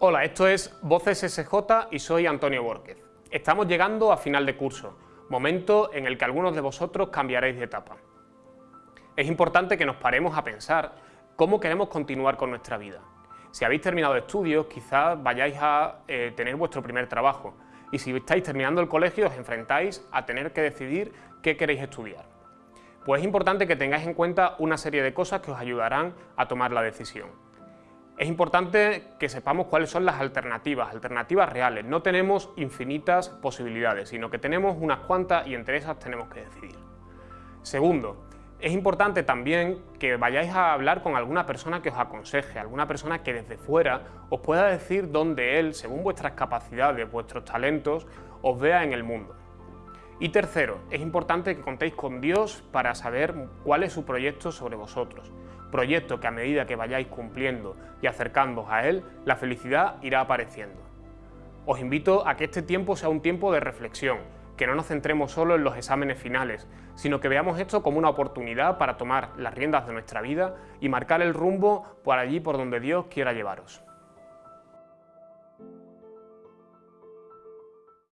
Hola, esto es Voces SJ y soy Antonio Borquez. Estamos llegando a final de curso, momento en el que algunos de vosotros cambiaréis de etapa. Es importante que nos paremos a pensar cómo queremos continuar con nuestra vida. Si habéis terminado estudios, quizás vayáis a eh, tener vuestro primer trabajo y si estáis terminando el colegio os enfrentáis a tener que decidir qué queréis estudiar. Pues es importante que tengáis en cuenta una serie de cosas que os ayudarán a tomar la decisión. Es importante que sepamos cuáles son las alternativas, alternativas reales. No tenemos infinitas posibilidades, sino que tenemos unas cuantas y entre esas tenemos que decidir. Segundo, es importante también que vayáis a hablar con alguna persona que os aconseje, alguna persona que desde fuera os pueda decir dónde él, según vuestras capacidades, vuestros talentos, os vea en el mundo. Y tercero, es importante que contéis con Dios para saber cuál es su proyecto sobre vosotros. Proyecto que a medida que vayáis cumpliendo y acercándoos a Él, la felicidad irá apareciendo. Os invito a que este tiempo sea un tiempo de reflexión, que no nos centremos solo en los exámenes finales, sino que veamos esto como una oportunidad para tomar las riendas de nuestra vida y marcar el rumbo por allí por donde Dios quiera llevaros.